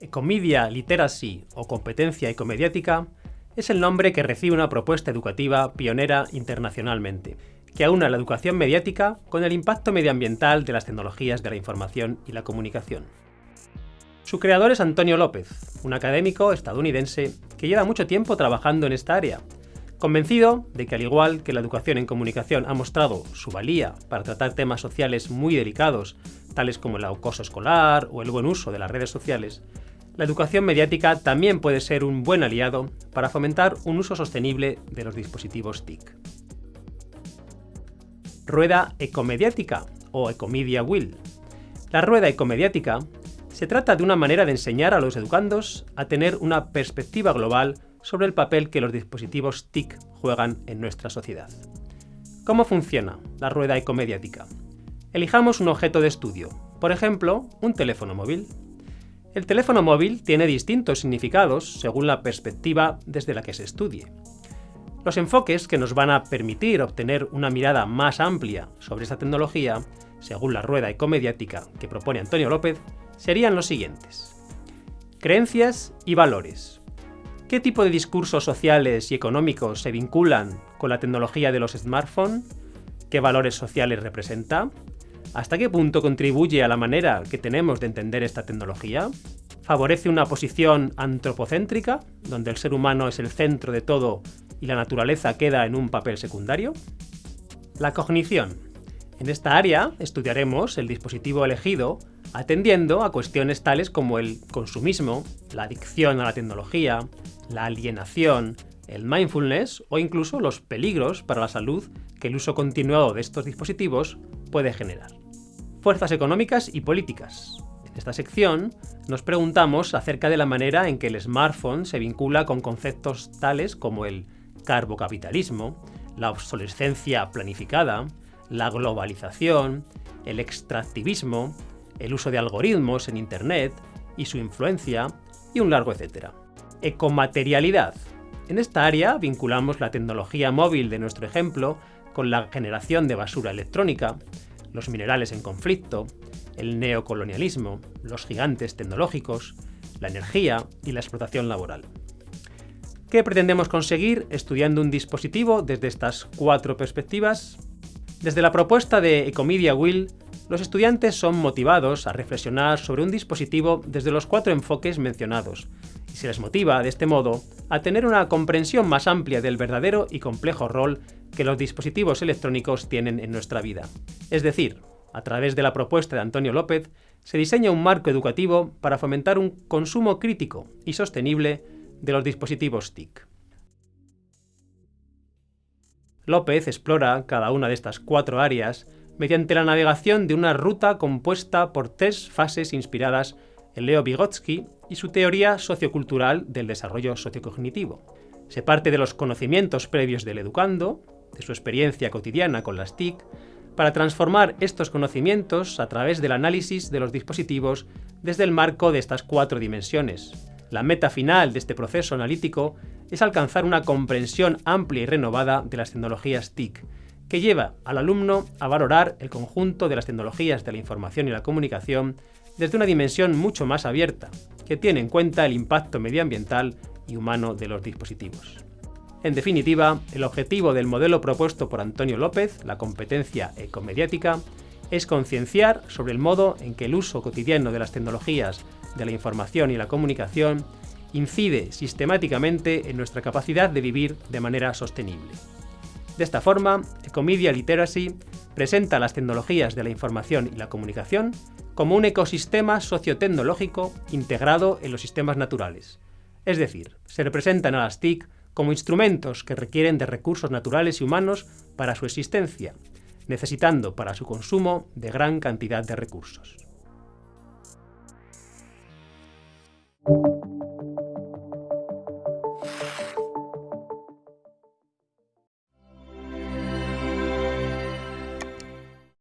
Ecomedia Literacy o competencia ecomediática es el nombre que recibe una propuesta educativa pionera internacionalmente, que aúna la educación mediática con el impacto medioambiental de las tecnologías de la información y la comunicación. Su creador es Antonio López, un académico estadounidense que lleva mucho tiempo trabajando en esta área, convencido de que al igual que la educación en comunicación ha mostrado su valía para tratar temas sociales muy delicados, tales como el acoso escolar o el buen uso de las redes sociales, la educación mediática también puede ser un buen aliado para fomentar un uso sostenible de los dispositivos TIC. Rueda ecomediática o Ecomedia Will. La rueda ecomediática se trata de una manera de enseñar a los educandos a tener una perspectiva global sobre el papel que los dispositivos TIC juegan en nuestra sociedad. ¿Cómo funciona la rueda ecomediática? Elijamos un objeto de estudio, por ejemplo, un teléfono móvil. El teléfono móvil tiene distintos significados según la perspectiva desde la que se estudie. Los enfoques que nos van a permitir obtener una mirada más amplia sobre esta tecnología, según la rueda ecomediática que propone Antonio López, serían los siguientes. Creencias y valores. ¿Qué tipo de discursos sociales y económicos se vinculan con la tecnología de los smartphones? ¿Qué valores sociales representa? ¿Hasta qué punto contribuye a la manera que tenemos de entender esta tecnología? ¿Favorece una posición antropocéntrica, donde el ser humano es el centro de todo y la naturaleza queda en un papel secundario? La cognición. En esta área estudiaremos el dispositivo elegido atendiendo a cuestiones tales como el consumismo, la adicción a la tecnología, la alienación, el mindfulness o incluso los peligros para la salud que el uso continuado de estos dispositivos puede generar. Fuerzas económicas y políticas. En esta sección nos preguntamos acerca de la manera en que el smartphone se vincula con conceptos tales como el carbocapitalismo, la obsolescencia planificada, la globalización, el extractivismo, el uso de algoritmos en Internet y su influencia, y un largo etcétera. Ecomaterialidad. En esta área vinculamos la tecnología móvil de nuestro ejemplo con la generación de basura electrónica, los minerales en conflicto, el neocolonialismo, los gigantes tecnológicos, la energía y la explotación laboral. ¿Qué pretendemos conseguir estudiando un dispositivo desde estas cuatro perspectivas? Desde la propuesta de Ecomedia Will, los estudiantes son motivados a reflexionar sobre un dispositivo desde los cuatro enfoques mencionados, y se les motiva, de este modo, a tener una comprensión más amplia del verdadero y complejo rol que los dispositivos electrónicos tienen en nuestra vida. Es decir, a través de la propuesta de Antonio López, se diseña un marco educativo para fomentar un consumo crítico y sostenible de los dispositivos TIC. López explora cada una de estas cuatro áreas mediante la navegación de una ruta compuesta por tres fases inspiradas en Leo Vygotsky y su teoría sociocultural del desarrollo sociocognitivo. Se parte de los conocimientos previos del educando, de su experiencia cotidiana con las TIC, para transformar estos conocimientos a través del análisis de los dispositivos desde el marco de estas cuatro dimensiones. La meta final de este proceso analítico es alcanzar una comprensión amplia y renovada de las tecnologías TIC, que lleva al alumno a valorar el conjunto de las tecnologías de la información y la comunicación desde una dimensión mucho más abierta, que tiene en cuenta el impacto medioambiental y humano de los dispositivos. En definitiva, el objetivo del modelo propuesto por Antonio López, la competencia ecomediática, es concienciar sobre el modo en que el uso cotidiano de las tecnologías de la información y la comunicación incide sistemáticamente en nuestra capacidad de vivir de manera sostenible. De esta forma, Ecomedia Literacy presenta las tecnologías de la información y la comunicación como un ecosistema sociotecnológico integrado en los sistemas naturales. Es decir, se representan a las TIC como instrumentos que requieren de recursos naturales y humanos para su existencia, necesitando para su consumo de gran cantidad de recursos.